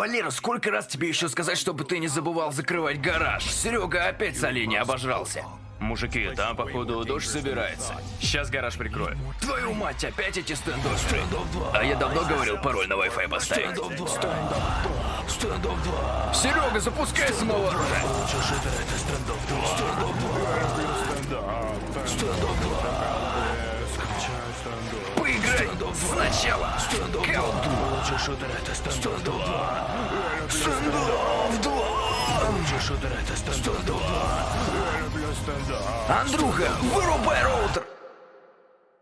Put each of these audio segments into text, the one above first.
Валера, сколько раз тебе еще сказать, чтобы ты не забывал закрывать гараж? Серега опять с оленя обожрался. Мужики, там, походу, дождь собирается. Сейчас гараж прикрою. Твою мать, опять эти стендовые. А я давно говорил пароль на Wi-Fi поставить. Серега, запускай снова Стендов Сначала. Стендов 2. Лучше шутерета стендов 2. Стендов 2. Лучше шутерета стендов 2. Я люблю стендов. Андрюха, вырубай роутер.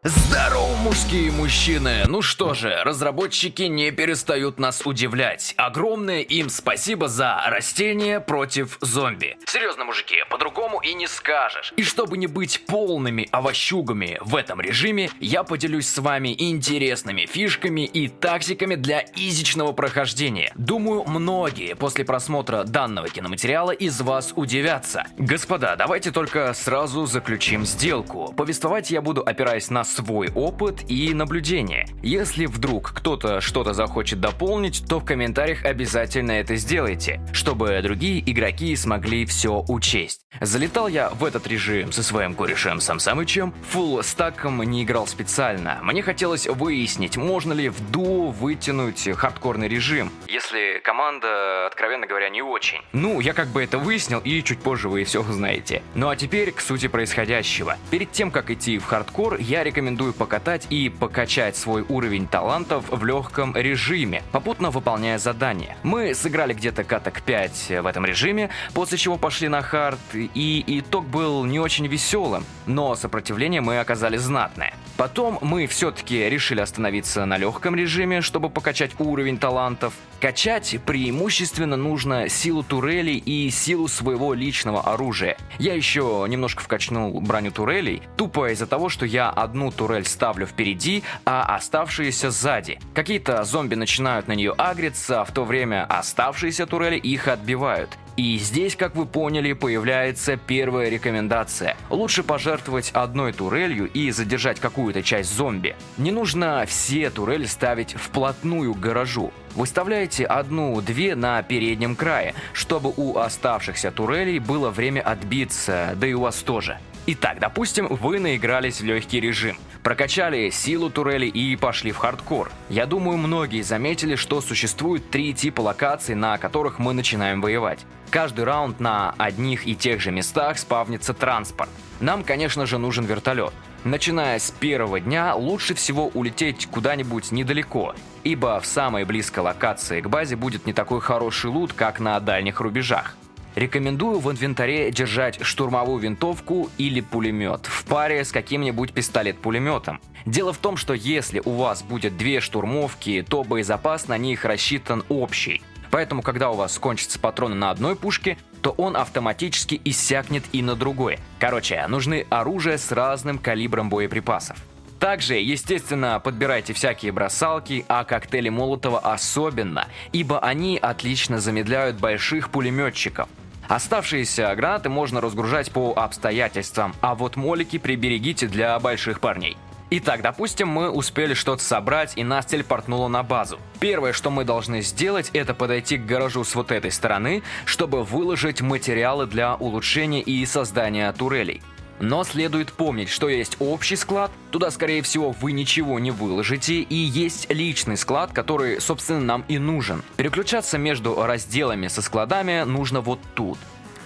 Здорово, мужские мужчины! Ну что же, разработчики не перестают нас удивлять. Огромное им спасибо за растения против зомби. Серьезно, мужики, по-другому и не скажешь. И чтобы не быть полными овощугами в этом режиме, я поделюсь с вами интересными фишками и тактиками для изичного прохождения. Думаю, многие после просмотра данного киноматериала из вас удивятся. Господа, давайте только сразу заключим сделку. Повествовать я буду опираясь на свой опыт и наблюдение. Если вдруг кто-то что-то захочет дополнить, то в комментариях обязательно это сделайте, чтобы другие игроки смогли все учесть. Залетал я в этот режим со своим корешем Сам Самычем, фулл стаком не играл специально. Мне хотелось выяснить, можно ли в дуо вытянуть хардкорный режим, если команда, откровенно говоря, не очень. Ну, я как бы это выяснил, и чуть позже вы все узнаете. Ну а теперь к сути происходящего. Перед тем, как идти в хардкор, я рекомендую рекомендую покатать и покачать свой уровень талантов в легком режиме, попутно выполняя задания. Мы сыграли где-то каток 5 в этом режиме, после чего пошли на хард, и итог был не очень веселым, но сопротивление мы оказали знатное. Потом мы все-таки решили остановиться на легком режиме, чтобы покачать уровень талантов. Качать преимущественно нужно силу турелей и силу своего личного оружия. Я еще немножко вкачнул броню турелей, тупо из-за того, что я одну турель ставлю впереди, а оставшиеся сзади. Какие-то зомби начинают на нее агриться, а в то время оставшиеся турели их отбивают. И здесь, как вы поняли, появляется первая рекомендация. Лучше пожертвовать одной турелью и задержать какую-то часть зомби. Не нужно все турели ставить вплотную к гаражу. Выставляйте одну-две на переднем крае, чтобы у оставшихся турелей было время отбиться, да и у вас тоже. Итак, допустим, вы наигрались в легкий режим. Прокачали силу турели и пошли в хардкор. Я думаю, многие заметили, что существует три типа локаций, на которых мы начинаем воевать. Каждый раунд на одних и тех же местах спавнится транспорт. Нам, конечно же, нужен вертолет. Начиная с первого дня, лучше всего улететь куда-нибудь недалеко, ибо в самой близкой локации к базе будет не такой хороший лут, как на дальних рубежах. Рекомендую в инвентаре держать штурмовую винтовку или пулемет в паре с каким-нибудь пистолет-пулеметом. Дело в том, что если у вас будет две штурмовки, то боезапас на них рассчитан общий. Поэтому, когда у вас кончатся патроны на одной пушке, то он автоматически иссякнет и на другой. Короче, нужны оружие с разным калибром боеприпасов. Также, естественно, подбирайте всякие бросалки, а коктейли Молотова особенно, ибо они отлично замедляют больших пулеметчиков. Оставшиеся гранаты можно разгружать по обстоятельствам, а вот молики приберегите для больших парней. Итак, допустим, мы успели что-то собрать и нас телепортнуло на базу. Первое, что мы должны сделать, это подойти к гаражу с вот этой стороны, чтобы выложить материалы для улучшения и создания турелей. Но следует помнить, что есть общий склад, туда скорее всего вы ничего не выложите, и есть личный склад, который собственно нам и нужен. Переключаться между разделами со складами нужно вот тут.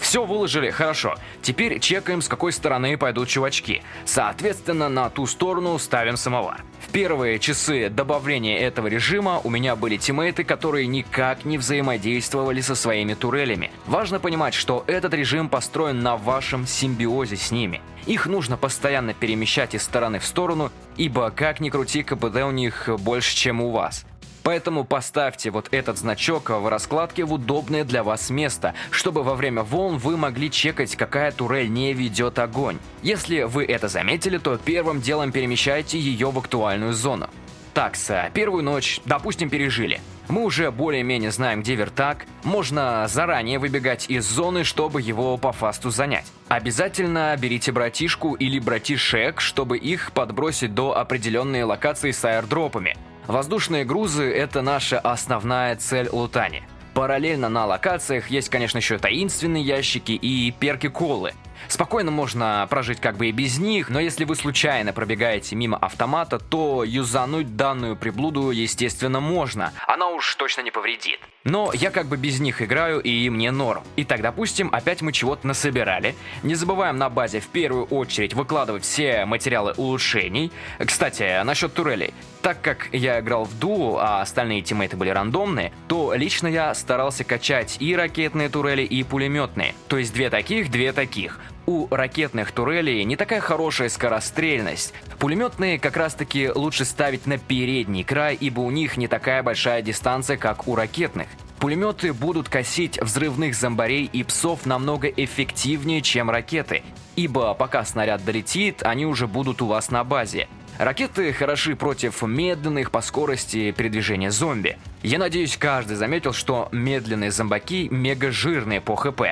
Все выложили, хорошо. Теперь чекаем, с какой стороны пойдут чувачки. Соответственно, на ту сторону ставим самовар. Первые часы добавления этого режима у меня были тиммейты, которые никак не взаимодействовали со своими турелями. Важно понимать, что этот режим построен на вашем симбиозе с ними. Их нужно постоянно перемещать из стороны в сторону, ибо как ни крути, КПД у них больше, чем у вас. Поэтому поставьте вот этот значок в раскладке в удобное для вас место, чтобы во время волн вы могли чекать, какая турель не ведет огонь. Если вы это заметили, то первым делом перемещайте ее в актуальную зону. Такса, первую ночь, допустим, пережили. Мы уже более-менее знаем, где вертак. Можно заранее выбегать из зоны, чтобы его по фасту занять. Обязательно берите братишку или братишек, чтобы их подбросить до определенной локации с аирдропами. Воздушные грузы – это наша основная цель лутани. Параллельно на локациях есть, конечно, еще таинственные ящики и перки-колы. Спокойно можно прожить как бы и без них, но если вы случайно пробегаете мимо автомата, то юзануть данную приблуду, естественно, можно. Она уж точно не повредит. Но я как бы без них играю, и мне норм. Итак, допустим, опять мы чего-то насобирали. Не забываем на базе в первую очередь выкладывать все материалы улучшений. Кстати, насчет турелей. Так как я играл в дуо, а остальные тиммейты были рандомные, то лично я старался качать и ракетные турели, и пулеметные. То есть две таких, две таких. У ракетных турелей не такая хорошая скорострельность. Пулеметные как раз таки лучше ставить на передний край, ибо у них не такая большая дистанция, как у ракетных. Пулеметы будут косить взрывных зомбарей и псов намного эффективнее, чем ракеты, ибо пока снаряд долетит, они уже будут у вас на базе. Ракеты хороши против медленных по скорости передвижения зомби. Я надеюсь, каждый заметил, что медленные зомбаки мега жирные по хп,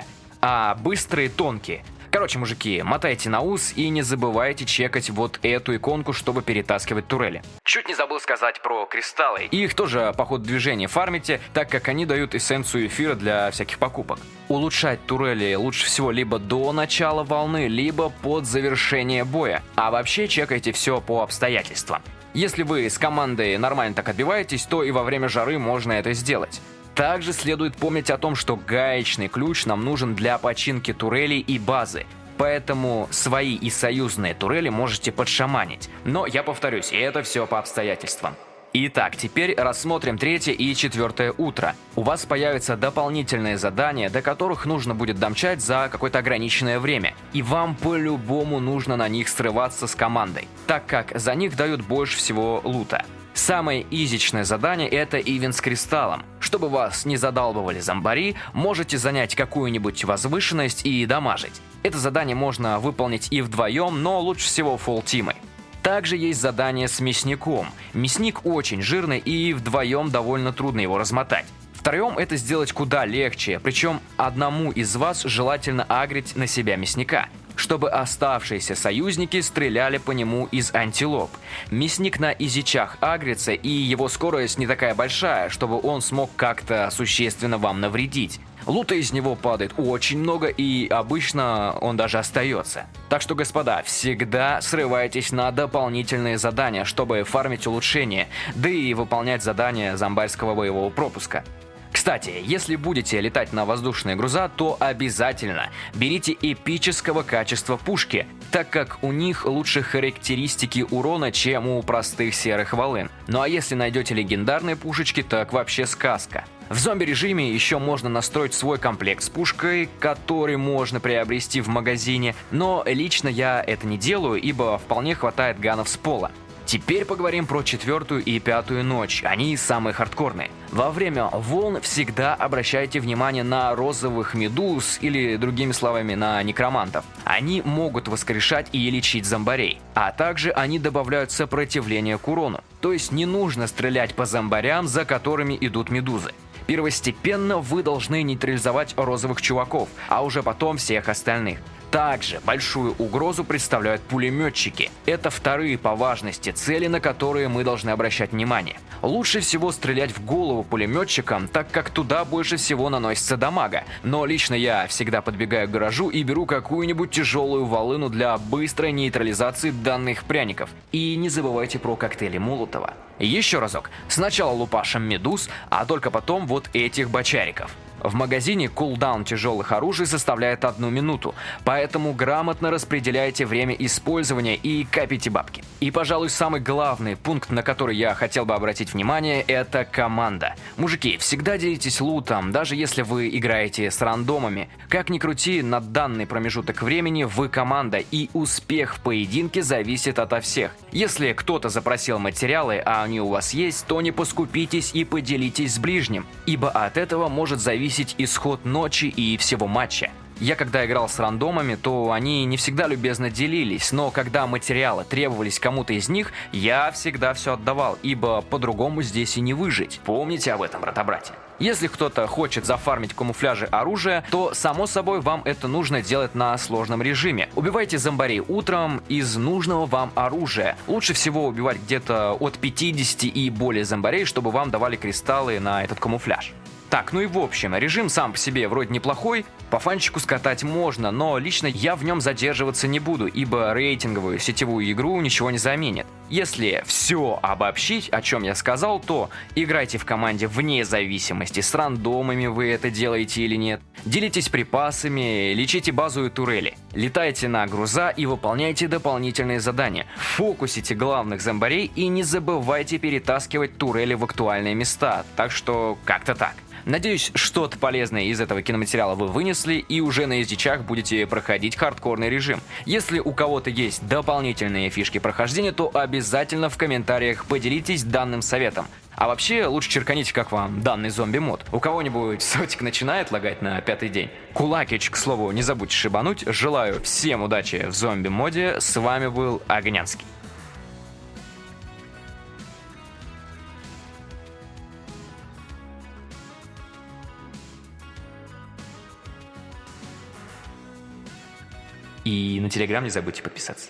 а быстрые тонкие. Короче, мужики, мотайте на ус и не забывайте чекать вот эту иконку, чтобы перетаскивать турели. Чуть не забыл сказать про кристаллы. Их тоже по ходу движения фармите, так как они дают эссенцию эфира для всяких покупок. Улучшать турели лучше всего либо до начала волны, либо под завершение боя. А вообще чекайте все по обстоятельствам. Если вы с командой нормально так отбиваетесь, то и во время жары можно это сделать. Также следует помнить о том, что гаечный ключ нам нужен для починки турелей и базы. Поэтому свои и союзные турели можете подшаманить. Но я повторюсь, это все по обстоятельствам. Итак, теперь рассмотрим третье и четвертое утро. У вас появятся дополнительные задания, до которых нужно будет домчать за какое-то ограниченное время. И вам по-любому нужно на них срываться с командой, так как за них дают больше всего лута. Самое изичное задание это ивент с кристаллом. Чтобы вас не задалбывали зомбари, можете занять какую-нибудь возвышенность и дамажить. Это задание можно выполнить и вдвоем, но лучше всего фулл тимой. Также есть задание с мясником. Мясник очень жирный и вдвоем довольно трудно его размотать. Втроем это сделать куда легче, причем одному из вас желательно агрить на себя мясника чтобы оставшиеся союзники стреляли по нему из антилоп. Мясник на изичах агрится, и его скорость не такая большая, чтобы он смог как-то существенно вам навредить. Лута из него падает очень много, и обычно он даже остается. Так что, господа, всегда срывайтесь на дополнительные задания, чтобы фармить улучшения, да и выполнять задания зомбарского боевого пропуска. Кстати, если будете летать на воздушные груза, то обязательно берите эпического качества пушки, так как у них лучше характеристики урона, чем у простых серых волын. Ну а если найдете легендарные пушечки, так вообще сказка. В зомби-режиме еще можно настроить свой комплект с пушкой, который можно приобрести в магазине, но лично я это не делаю, ибо вполне хватает ганов с пола. Теперь поговорим про четвертую и пятую ночь, они самые хардкорные. Во время волн всегда обращайте внимание на розовых медуз или, другими словами, на некромантов. Они могут воскрешать и лечить зомбарей, а также они добавляют сопротивление к урону. То есть не нужно стрелять по зомбарям, за которыми идут медузы. Первостепенно вы должны нейтрализовать розовых чуваков, а уже потом всех остальных. Также большую угрозу представляют пулеметчики. Это вторые по важности цели, на которые мы должны обращать внимание. Лучше всего стрелять в голову пулеметчикам, так как туда больше всего наносится дамага. Но лично я всегда подбегаю к гаражу и беру какую-нибудь тяжелую волыну для быстрой нейтрализации данных пряников. И не забывайте про коктейли Молотова. Еще разок. Сначала лупашем медуз, а только потом вот этих бочариков. В магазине кулдаун тяжелых оружий составляет одну минуту, поэтому грамотно распределяйте время использования и копите бабки. И, пожалуй, самый главный пункт, на который я хотел бы обратить внимание, это команда. Мужики, всегда делитесь лутом, даже если вы играете с рандомами. Как ни крути, на данный промежуток времени вы команда, и успех в поединке зависит ото всех. Если кто-то запросил материалы, а они у вас есть, то не поскупитесь и поделитесь с ближним, ибо от этого может зависеть исход ночи и всего матча. Я когда играл с рандомами, то они не всегда любезно делились, но когда материалы требовались кому-то из них, я всегда все отдавал, ибо по-другому здесь и не выжить. Помните об этом, брата-братья. Если кто-то хочет зафармить камуфляжи оружия, то само собой вам это нужно делать на сложном режиме. Убивайте зомбарей утром из нужного вам оружия. Лучше всего убивать где-то от 50 и более зомбарей, чтобы вам давали кристаллы на этот камуфляж. Так, ну и в общем, режим сам по себе вроде неплохой, по фанчику скатать можно, но лично я в нем задерживаться не буду, ибо рейтинговую сетевую игру ничего не заменит. Если все обобщить, о чем я сказал, то играйте в команде вне зависимости, с рандомами вы это делаете или нет, делитесь припасами, лечите базу и турели, летайте на груза и выполняйте дополнительные задания, фокусите главных зомбарей и не забывайте перетаскивать турели в актуальные места, так что как-то так. Надеюсь, что-то полезное из этого киноматериала вы вынесли и уже на ездичах будете проходить хардкорный режим. Если у кого-то есть дополнительные фишки прохождения, то обязательно в комментариях поделитесь данным советом. А вообще, лучше черканите, как вам данный зомби-мод. У кого-нибудь сотик начинает лагать на пятый день? Кулакич, к слову, не забудьте шибануть. Желаю всем удачи в зомби-моде. С вами был Огнянский. И на Телеграм не забудьте подписаться.